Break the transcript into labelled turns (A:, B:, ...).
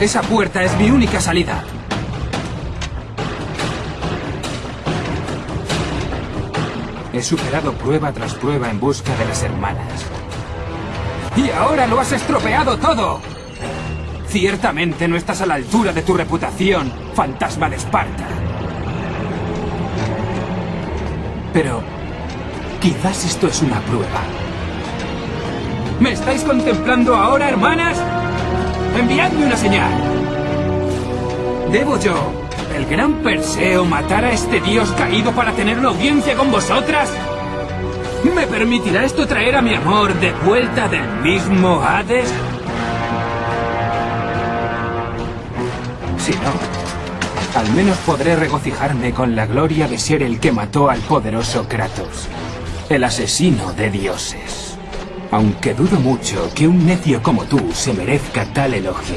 A: Esa puerta es mi única salida. He superado prueba tras prueba en busca de las hermanas. ¡Y ahora lo has estropeado todo! Ciertamente no estás a la altura de tu reputación, fantasma de Esparta. Pero quizás esto es una prueba. ¿Me estáis contemplando ahora, hermanas? Enviadme una señal. ¿Debo yo, el gran Perseo, matar a este dios caído para tener una audiencia con vosotras? ¿Me permitirá esto traer a mi amor de vuelta del mismo Hades? Si no, al menos podré regocijarme con la gloria de ser el que mató al poderoso Kratos, el asesino de dioses. Aunque dudo mucho que un necio como tú se merezca tal elogio.